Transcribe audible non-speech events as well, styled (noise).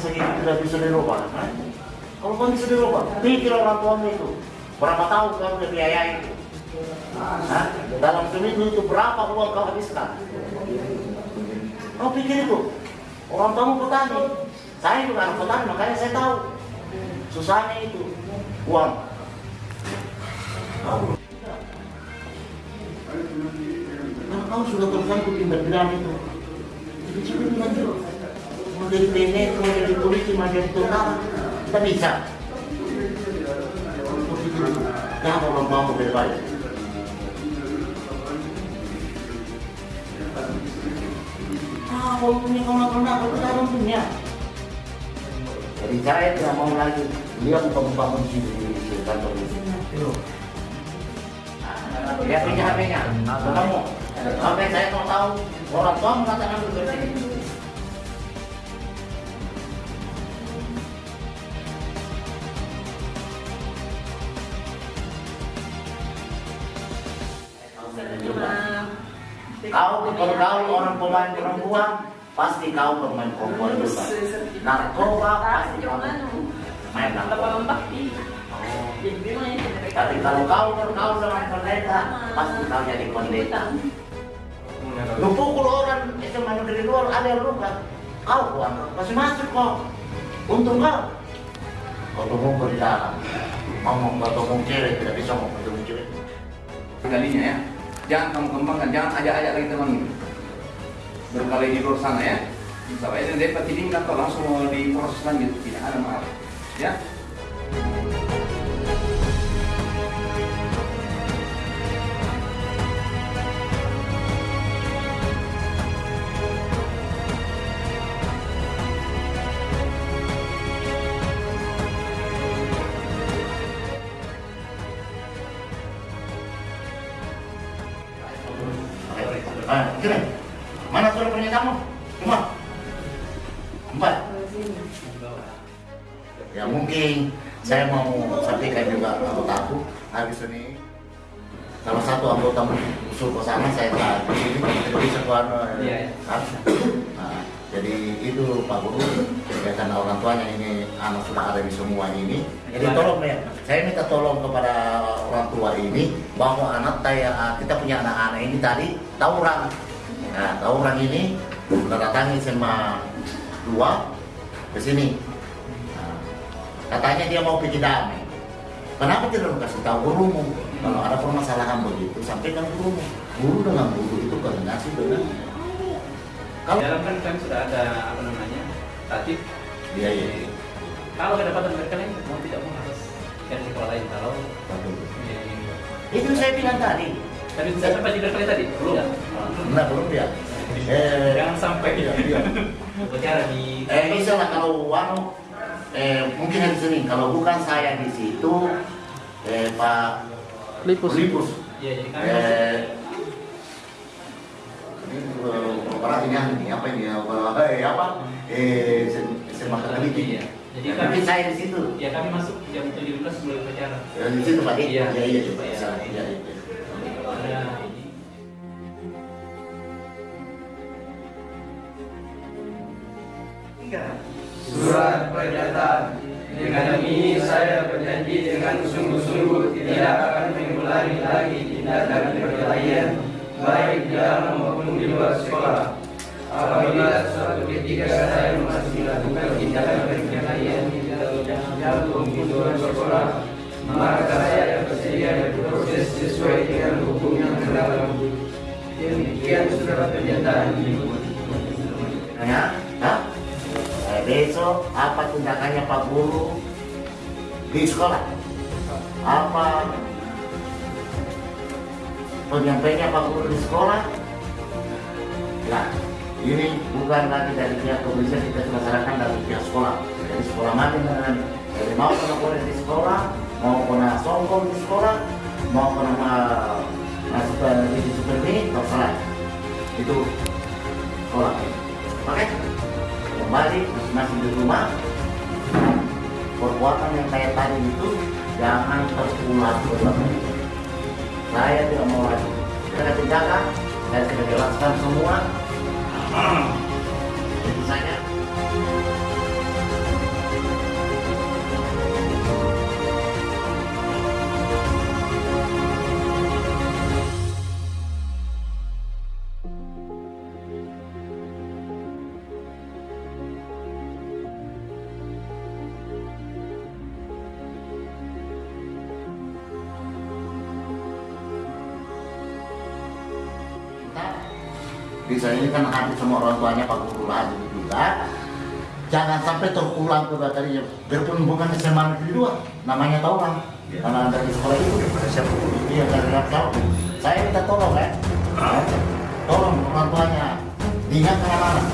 tidak bisa dirubah. Hah? Kalau kau bisa dirubah, pikir orang tuamu itu. Berapa tahun kau udah biayai itu? Hah? Dalam seminggu itu berapa uang kau habiskan? Kau pikir itu? Orang tuamu petani. Saya juga anak petani, makanya saya tahu. Susahnya itu. Uang. Karena kau sudah tersangkut tindak pidana itu. Jadi coba bilang dulu. Mau jadi Mau jadi. Kita bisa. Kenapa mau lebih baik? Ah, kalau punya kawan-kawan aku kita punya. Jadi saya tidak mau lagi dia buka-buka kunci di kantor ini. Lihat ini HP-nya, kamu. Sampai saya mau tahu orang tua mengatakan begitu. Kau kalau kau orang pemain perempuan, pasti kau pemain perempuan juga. Narkoba pasti kau main narkoba. Tapi kalau kau bergaul dengan pendeta, pasti kau jadi pendeta. Lu pukul orang itu dari luar ada luka, kau buang, masih masuk kok. Untung kau. Di dalam, ngomong tunggu cewek tidak bisa ngomong tunggu cewek. kalinya ya jangan kamu kembangkan jangan ajak-ajak lagi teman berkali di luar sana ya. Sampai ini dapat ini atau langsung mau diproses lanjut tidak ada maaf ya Mana surat pernyataanmu? Cuma empat. Ya mungkin saya mau sampaikan juga anggota aku habis ini salah satu anggota usul ke sana saya tak di sini tidak bisa ke anu, Iya, iya. kan? Nah, jadi itu Pak Guru ya karena orang tuanya ini anak sudah ada di semua ini jadi tolong ya saya minta tolong kepada orang tua ini bahwa anak saya kita punya anak-anak ini tadi tawuran nah tawuran ini mendatangi SMA 2 ke sini. Nah, katanya dia mau bikin damai kenapa tidak kasih tahu gurumu kalau ada permasalahan begitu sampaikan gurumu guru dengan guru itu koordinasi dengan kalau dalam kan kan sudah ada apa namanya tatip iya iya. Iya. kalau kedapatan mereka lain mau tidak mau harus cari sekolah lain kalau Betul. ya, ini. itu saya bilang tadi tapi sudah sampai di berkali tadi belum Enggak, belum ya. Eh, jangan sampai iya, iya. bicara di eh bisa lah kalau uang, eh, mungkin hari Senin. Kalau bukan saya di situ, eh, Pak Lipus. Lipus. ya jadi kami masuk Eh, ini eh, operasinya ini apa ini? Apa, eh, apa? Eh, sem- semak kali Iya. Jadi Jadi kami saya di situ. ya kami masuk jam 17 mulai upacara Ya, di situ Pak. Iya. iya, iya, Iya. iya, iya, iya. ada ini Surat pernyataan Dengan ini saya berjanji dengan sungguh-sungguh tidak akan mengulangi lagi tindakan perkelahian baik di dalam maupun di luar sekolah. Apabila suatu ketika saya masih melakukan tindakan Demikian Hah? Eh, besok apa tindakannya Pak Guru di sekolah? Apa penyampainya Pak Guru di sekolah? Nah, ini bukan lagi dari pihak kepolisian kita laksanakan dari pihak sekolah. Dari sekolah mana dengan jadi mau kena boleh di sekolah, mau kena sombong di sekolah, mau kena divisi seperti ini, terserah. Itu sekolah. Oke? kembali masing-masing di rumah perbuatan yang kayak tadi itu jangan terulang berulang saya tidak mau lagi akan tindakan saya sudah jelaskan semua (clears throat) itu saja bisa ini kan hadir semua orang tuanya Pak Guru hadir juga. Jangan sampai terulang kedua kalinya biarpun bukan SMA negeri dua namanya tahu orang karena dari sekolah itu iya dari tahu saya minta tolong ya tolong orang tuanya. Diingat anak-anak